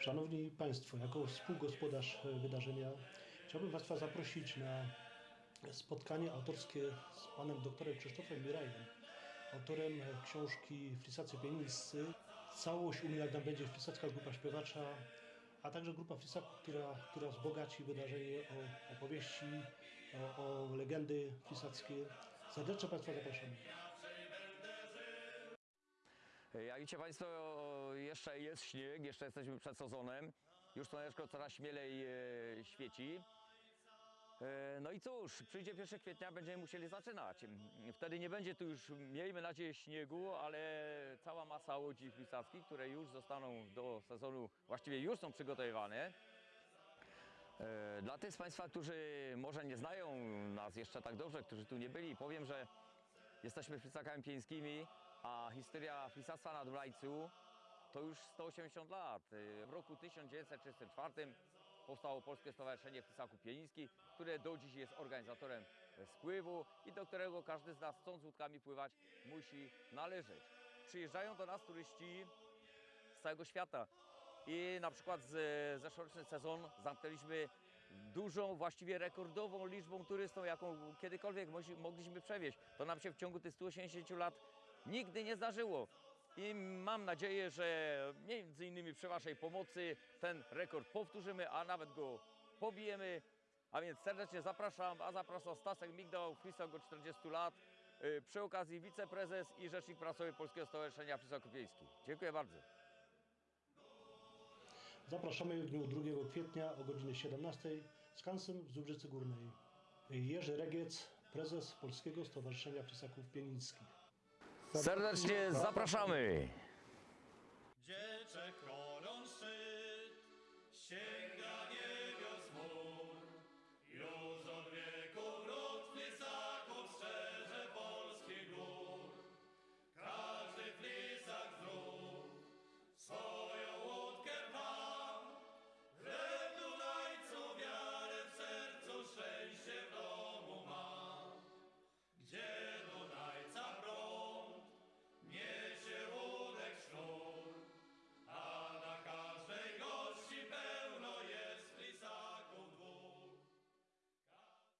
Szanowni Państwo, jako współgospodarz e, wydarzenia chciałbym Państwa zaprosić na spotkanie autorskie z panem doktorem Krzysztofem Mirajem, autorem e, książki Flisacy Pianiscy. Całość umiejętna będzie Flisacka Grupa Śpiewacza, a także grupa Flisaków, która, która wzbogaci wydarzenie o opowieści, o, o legendy flisackie. Serdecznie Państwa zapraszamy. Jak widzicie Państwo, jeszcze jest śnieg, jeszcze jesteśmy przed sezonem. Już słoneczko coraz śmielej e, świeci. E, No i cóż, przyjdzie 1 kwietnia, będziemy musieli zaczynać. Wtedy nie będzie tu już, miejmy nadzieję, śniegu, ale cała masa łodzi flisackich, które już zostaną do sezonu, właściwie już są przygotowywane. E, Dla tych z Państwa, którzy może nie znają nas jeszcze tak dobrze, którzy tu nie byli, powiem, że jesteśmy flisakami pieńskimi, a historia flisactwa na Dunajcu to już 180 lat. E, W roku 1934 powstało Polskie Stowarzyszenie Flisaków Pienińskich, które do dziś jest organizatorem spływu i do którego każdy z nas chcąc łódkami pływać musi należeć. Przyjeżdżają do nas turyści z całego świata. I na przykład z zeszłoroczny sezon zamknęliśmy dużą, właściwie rekordową liczbą turystów, jaką kiedykolwiek mogliśmy przewieźć. To nam się w ciągu tych 180 lat nigdy nie zdarzyło. I mam nadzieję, że między innymi przy Waszej pomocy ten rekord powtórzymy, a nawet go pobijemy. A więc serdecznie zapraszam, a zapraszam Stasek Migdał, Flisok od 40 lat. Yy, Przy okazji wiceprezes i rzecznik prasowy Polskiego Stowarzyszenia Flisaków Wiejskich. Dziękuję bardzo. Zapraszamy w dniu 2 kwietnia o godzinie 17 z kansem w Zubrzycy Górnej. Jerzy Regiec, prezes Polskiego Stowarzyszenia Flisaków Pienińskich. Serdecznie zapraszamy!